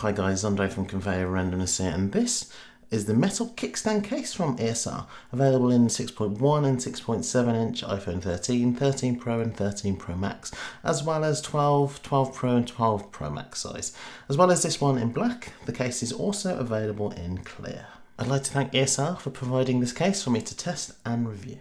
Hi guys, Andre from Conveyor Randomness here, and this is the metal kickstand case from ESR, available in 6.1 and 6.7 inch iPhone 13, 13 Pro and 13 Pro Max, as well as 12, 12 Pro and 12 Pro Max size. As well as this one in black, the case is also available in clear. I'd like to thank ESR for providing this case for me to test and review.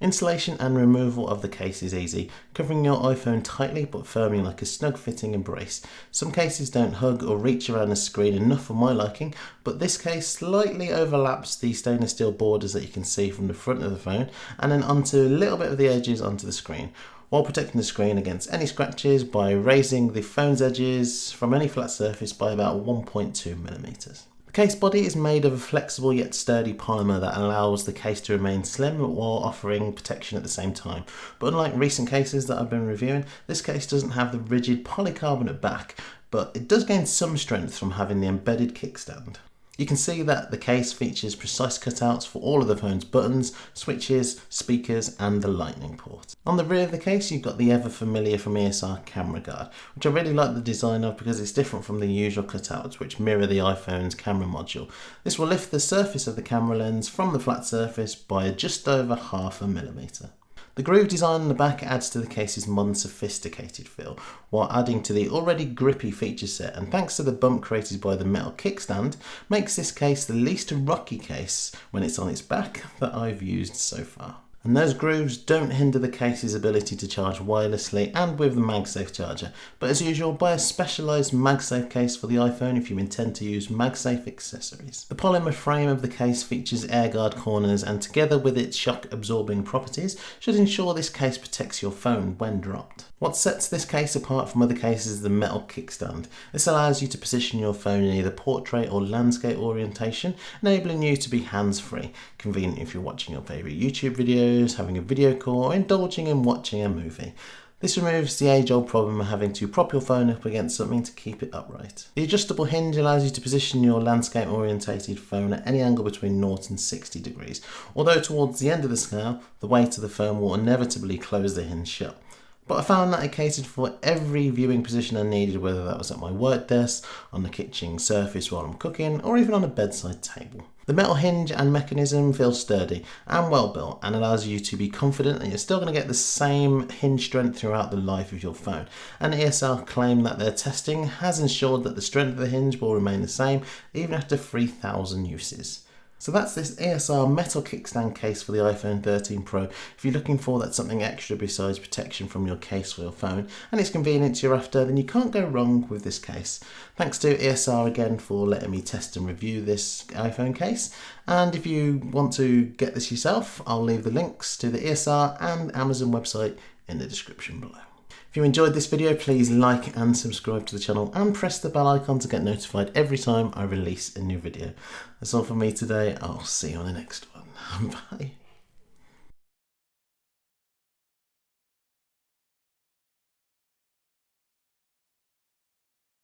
Installation and removal of the case is easy, covering your iPhone tightly but firmly like a snug fitting embrace. Some cases don't hug or reach around the screen enough for my liking, but this case slightly overlaps the stainless steel borders that you can see from the front of the phone and then onto a little bit of the edges onto the screen. While protecting the screen against any scratches by raising the phone's edges from any flat surface by about 1.2 millimeters case body is made of a flexible yet sturdy polymer that allows the case to remain slim while offering protection at the same time. But unlike recent cases that I've been reviewing, this case doesn't have the rigid polycarbonate back, but it does gain some strength from having the embedded kickstand. You can see that the case features precise cutouts for all of the phone's buttons, switches, speakers and the lightning port. On the rear of the case you've got the ever familiar from ESR camera guard, which I really like the design of because it's different from the usual cutouts which mirror the iPhone's camera module. This will lift the surface of the camera lens from the flat surface by just over half a millimetre. The groove design on the back adds to the case's modern sophisticated feel, while adding to the already grippy feature set and thanks to the bump created by the metal kickstand, makes this case the least rocky case when it's on its back that I've used so far. And those grooves don't hinder the case's ability to charge wirelessly and with the MagSafe charger, but as usual buy a specialised MagSafe case for the iPhone if you intend to use MagSafe accessories. The polymer frame of the case features air guard corners and together with its shock absorbing properties should ensure this case protects your phone when dropped. What sets this case apart from other cases is the metal kickstand. This allows you to position your phone in either portrait or landscape orientation, enabling you to be hands-free, convenient if you're watching your favourite YouTube videos, having a video call, or indulging in watching a movie. This removes the age-old problem of having to prop your phone up against something to keep it upright. The adjustable hinge allows you to position your landscape orientated phone at any angle between 0 and 60 degrees, although towards the end of the scale, the weight of the phone will inevitably close the hinge shut. But I found that it catered for every viewing position I needed, whether that was at my work desk, on the kitchen surface while I'm cooking, or even on a bedside table. The metal hinge and mechanism feels sturdy and well built and allows you to be confident that you're still going to get the same hinge strength throughout the life of your phone. And ESR claim that their testing has ensured that the strength of the hinge will remain the same even after 3000 uses. So that's this ESR metal kickstand case for the iPhone 13 Pro. If you're looking for that something extra besides protection from your case for your phone and it's convenience you're after, then you can't go wrong with this case. Thanks to ESR again for letting me test and review this iPhone case. And if you want to get this yourself, I'll leave the links to the ESR and Amazon website in the description below. If you enjoyed this video, please like and subscribe to the channel and press the bell icon to get notified every time I release a new video. That's all from me today. I'll see you on the next one. Bye.